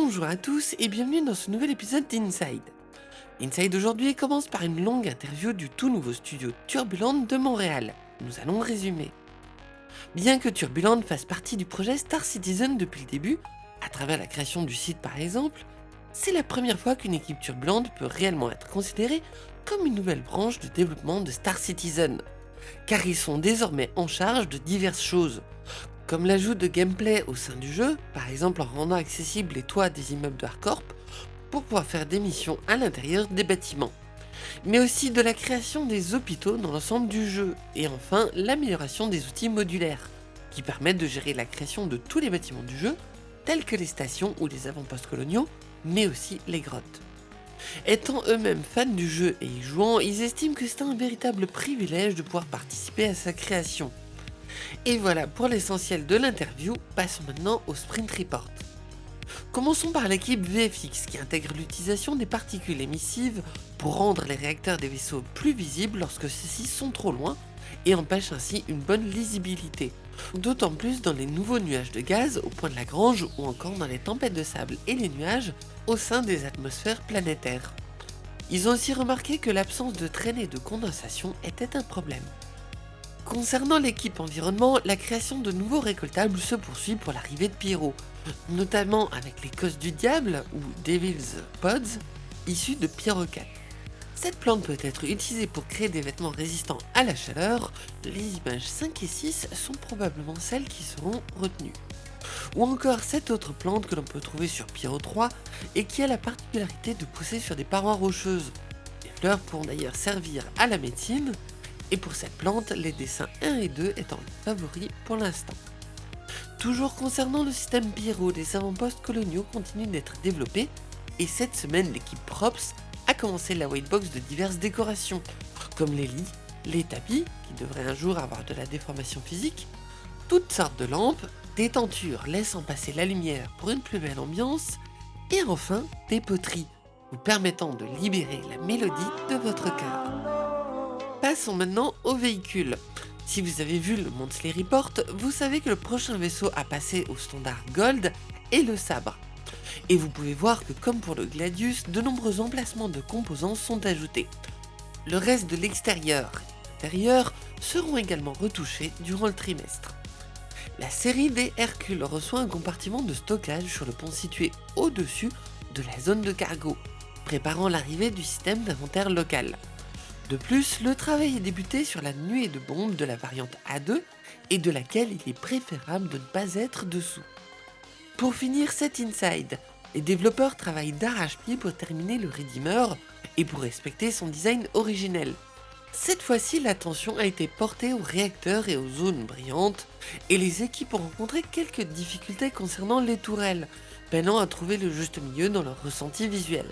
Bonjour à tous et bienvenue dans ce nouvel épisode d'Inside. Inside aujourd'hui commence par une longue interview du tout nouveau studio Turbulent de Montréal. Nous allons résumer. Bien que Turbulent fasse partie du projet Star Citizen depuis le début, à travers la création du site par exemple, c'est la première fois qu'une équipe turbulente peut réellement être considérée comme une nouvelle branche de développement de Star Citizen, car ils sont désormais en charge de diverses choses, comme l'ajout de gameplay au sein du jeu, par exemple en rendant accessibles les toits des immeubles de Hardcorp, pour pouvoir faire des missions à l'intérieur des bâtiments, mais aussi de la création des hôpitaux dans l'ensemble du jeu, et enfin l'amélioration des outils modulaires, qui permettent de gérer la création de tous les bâtiments du jeu, tels que les stations ou les avant-postes coloniaux, mais aussi les grottes. Étant eux-mêmes fans du jeu et y jouant, ils estiment que c'est un véritable privilège de pouvoir participer à sa création. Et voilà pour l'essentiel de l'interview, passons maintenant au Sprint Report. Commençons par l'équipe VFX qui intègre l'utilisation des particules émissives pour rendre les réacteurs des vaisseaux plus visibles lorsque ceux-ci sont trop loin et empêche ainsi une bonne lisibilité. D'autant plus dans les nouveaux nuages de gaz au point de Lagrange ou encore dans les tempêtes de sable et les nuages au sein des atmosphères planétaires. Ils ont aussi remarqué que l'absence de traînée de condensation était un problème. Concernant l'équipe environnement, la création de nouveaux récoltables se poursuit pour l'arrivée de Pyro, notamment avec les cosses du diable ou Devil's Pods issus de Pyrocat. Cette plante peut être utilisée pour créer des vêtements résistants à la chaleur, les images 5 et 6 sont probablement celles qui seront retenues. Ou encore cette autre plante que l'on peut trouver sur Pyro 3 et qui a la particularité de pousser sur des parois rocheuses. Les fleurs pourront d'ailleurs servir à la médecine, et pour cette plante, les dessins 1 et 2 étant les favoris pour l'instant. Toujours concernant le système Pyro, des avant-postes coloniaux continuent d'être développés, et cette semaine l'équipe Props a commencé la whitebox de diverses décorations, comme les lits, les tapis, qui devraient un jour avoir de la déformation physique, toutes sortes de lampes, des tentures laissant passer la lumière pour une plus belle ambiance, et enfin des poteries, vous permettant de libérer la mélodie de votre cœur. Passons maintenant au véhicule. Si vous avez vu le Monthly Report, vous savez que le prochain vaisseau à passer au standard Gold est le sabre. Et vous pouvez voir que comme pour le Gladius, de nombreux emplacements de composants sont ajoutés. Le reste de l'extérieur et l'intérieur seront également retouchés durant le trimestre. La série des Hercules reçoit un compartiment de stockage sur le pont situé au-dessus de la zone de cargo, préparant l'arrivée du système d'inventaire local. De plus, le travail est débuté sur la nuée de bombes de la variante A2 et de laquelle il est préférable de ne pas être dessous. Pour finir cet inside, les développeurs travaillent d'arrache-pied pour terminer le Redeemer et pour respecter son design originel. Cette fois-ci, l'attention a été portée aux réacteurs et aux zones brillantes, et les équipes ont rencontré quelques difficultés concernant les tourelles, peinant à trouver le juste milieu dans leur ressenti visuel.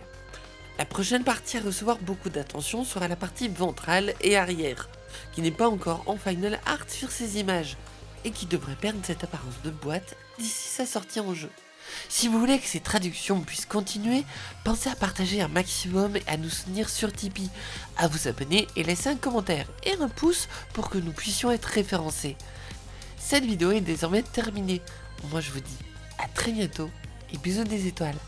La prochaine partie à recevoir beaucoup d'attention sera la partie ventrale et arrière, qui n'est pas encore en final art sur ces images, et qui devrait perdre cette apparence de boîte d'ici sa sortie en jeu. Si vous voulez que ces traductions puissent continuer, pensez à partager un maximum et à nous soutenir sur Tipeee, à vous abonner et laisser un commentaire et un pouce pour que nous puissions être référencés. Cette vidéo est désormais terminée. Moi je vous dis à très bientôt et bisous des étoiles.